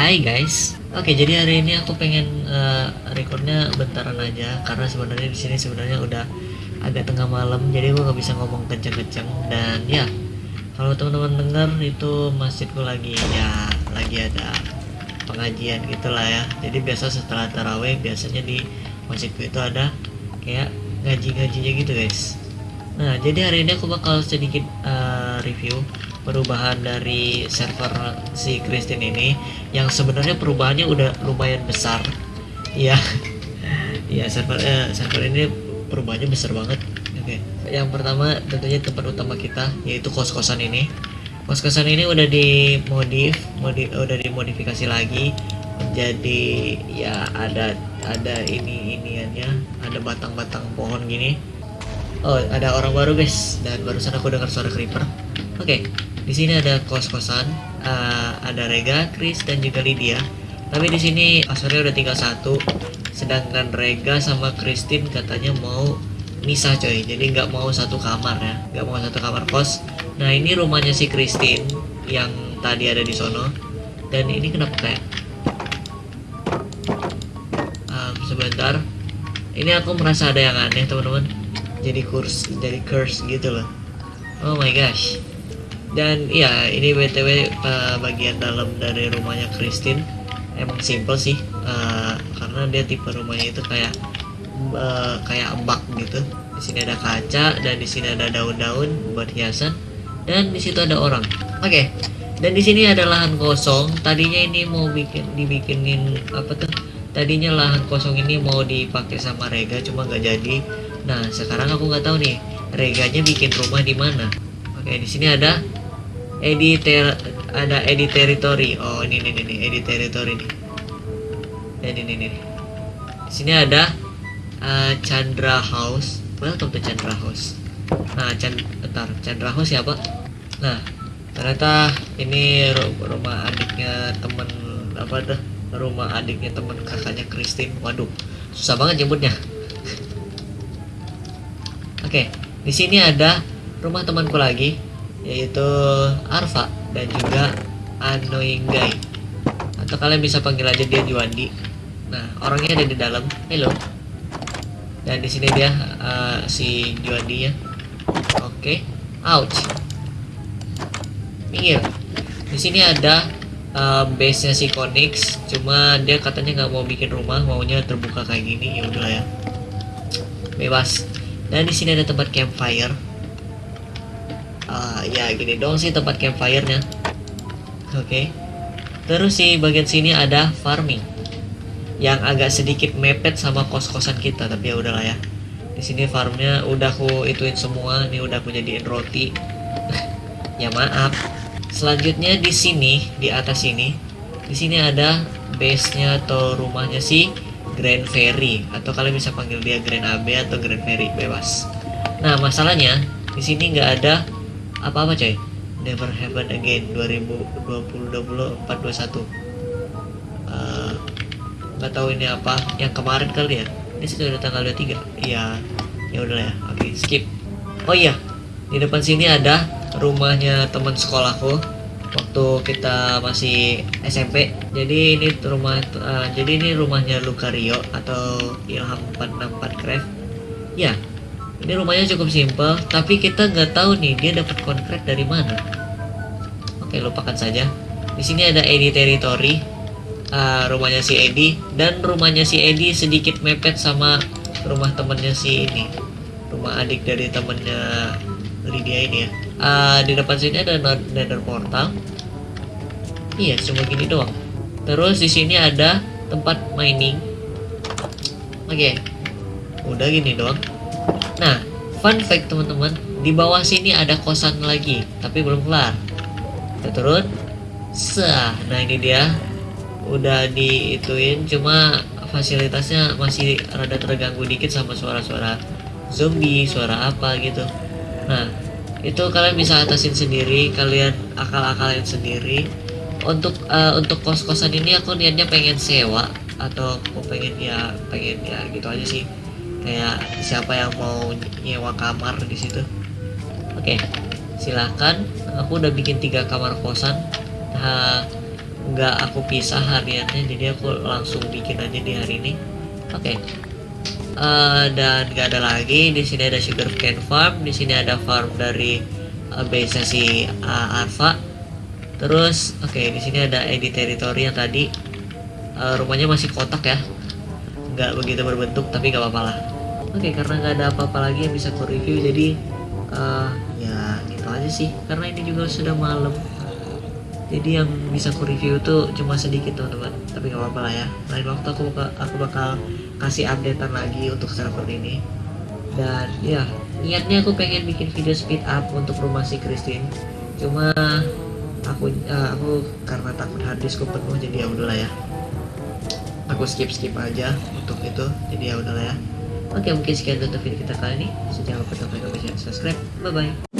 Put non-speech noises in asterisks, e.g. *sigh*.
Hai guys. Oke, jadi hari ini aku pengen uh, recordnya bentaran aja karena sebenarnya di sini sebenarnya udah agak tengah malam, jadi gue nggak bisa ngomong kenceng-kenceng dan ya kalau teman-teman dengar itu masjidku lagi ya lagi ada pengajian gitulah ya. Jadi biasa setelah taraweh biasanya di masjidku itu ada kayak ngaji-ngajinya gitu guys. Nah, jadi hari ini aku bakal sedikit uh, review perubahan dari server si Christine ini yang sebenarnya perubahannya udah lumayan besar. Ya *laughs* ya server eh, server ini perubahannya besar banget. Oke. Okay. yang pertama tentunya tempat utama kita yaitu kos-kosan ini. Kos-kosan ini udah dimodif modif udah dimodifikasi lagi. Menjadi ya ada ada ini iniannya ada batang-batang pohon gini. Oh ada orang baru guys. Dan barusan aku dengar suara creeper. Oke. okay. Di sini ada kos-kosan, uh, ada Rega, Chris dan juga Lydia. Tapi di sini passwordnya udah tinggal satu, sedangkan Rega sama Christine katanya mau misah coy, jadi nggak mau satu kamar ya, nggak mau satu kamar kos. Nah ini rumahnya si Christine yang tadi ada di sono, dan ini kenapa kayak um, sebentar, ini aku merasa ada yang aneh teman-teman, jadi kurs, jadi curse gitu loh. Oh my gosh dan ya ini btw uh, bagian dalam dari rumahnya Christine. Emang simple sih uh, karena dia tipe rumahnya itu kayak uh, kayak embak gitu. Di sini ada kaca dan di sini ada daun-daun buat hiasan. Dan di situ ada orang. Oke okay. dan di sini ada lahan kosong. Tadinya ini mau bikin dibikinin apa tuh? Tadinya lahan kosong ini mau dipakai sama Rega cuma nggak jadi. Nah sekarang aku nggak tahu nih Reganya bikin rumah di mana. Oke di sini ada edit ada edit territory oh ini nih nih edit territory nih. Dan ini nih di sini ada uh, Chandra House. Welcome to Chandra House. Nah Chan bentar. Chandra House siapa? Nah ternyata ini rumah adiknya temen apa tuh? Rumah adiknya temen kakaknya Christine. Waduh susah banget nyebutnya. *laughs* Oke okay, di sini ada rumah temanku lagi yaitu Arfa dan juga Annoying Guy atau kalian bisa panggil aja dia Juandi nah orangnya ada di dalam. Hello dan di sini dia uh, si Juandi ya oke. Okay. ouch. Minggir. Di sini ada uh, base nya si Konix. Cuma dia katanya nggak mau bikin rumah. Maunya terbuka kayak gini. Ya udah ya. Bebas. Dan di sini ada tempat campfire uh, ya gini dong sih tempat campfire-nya. Oke. Okay. terus sih bagian sini ada farming yang agak sedikit mepet sama kos-kosan kita tapi ya udahlah ya. Di sini farmnya udah aku ituin semua ini udah aku jadiin roti. *laughs* Ya maaf. Selanjutnya di sini di atas sini di sini ada base nya atau rumahnya si Grand Ferry atau kalian bisa panggil dia Grand AB atau Grand Ferry bebas. Nah masalahnya di sini nggak ada apa-apa coy. Never Happen Again 2020 24 21 uh, nggak tahu ini apa. Yang kemarin kali ya? Ini sudah tanggal 23 iya. Ya udah ya. Oke okay, skip. Oh iya. Di depan sini ada rumahnya teman sekolahku waktu kita masih SMP jadi ini rumah uh, jadi ini rumahnya Lucario atau Ilham 464 Craft ya ini rumahnya cukup simpel tapi kita nggak tahu nih dia dapat konkret dari mana. Oke lupakan saja. Di sini ada Eddie Territory. Uh, rumahnya si Eddie dan rumahnya si Eddie sedikit mepet sama rumah temennya si ini. Rumah adik dari temennya Lydia ini ya. Uh, di depan sini ada nether portal. Iya cuma gini doang. Terus di sini ada tempat mining. Oke okay. udah gini doang Nah, fun fact teman-teman, di bawah sini ada kosan lagi, tapi belum kelar. Kita turun. Sah, nah ini dia. Udah diituin, cuma fasilitasnya masih rada terganggu dikit sama suara-suara zombie, suara apa gitu. Nah, itu kalian bisa atasin sendiri, kalian akal-akalin sendiri. Untuk uh, untuk kos-kosan ini aku niatnya pengen sewa atau aku pengen ya pengen ya gitu aja sih kayak siapa yang mau nyewa kamar di situ. Oke silahkan. Aku udah bikin tiga kamar kosan. Nah nggak aku pisah hariannya jadi aku langsung bikin aja di hari ini. Oke. Eh, dan nggak ada lagi. Di sini ada sugar cane farm. Di sini ada farm dari uh, base si uh, Alpha terus oke di sini ada edit territory yang tadi. Eh, rumahnya masih kotak ya nggak begitu berbentuk tapi nggak apa-apa lah. Oke karena nggak ada apa-apa lagi yang bisa aku review jadi eh, ya gitu aja sih. Karena ini juga sudah malam. Jadi yang bisa aku review tuh cuma sedikit teman-teman. Tapi nggak apa-apa lah ya. Lain waktu aku bakal, aku bakal kasih updatean lagi untuk server ini. Dan ya niatnya aku pengen bikin video speed up untuk rumah si Christine. Cuma aku eh, aku karena takut harddiskku penuh jadi ya udahlah ya aku skip skip aja untuk itu. Jadi ya udahlah ya. Oke mungkin sekian untuk video kita kali ini. Jangan lupa tekan like, subscribe. Bye bye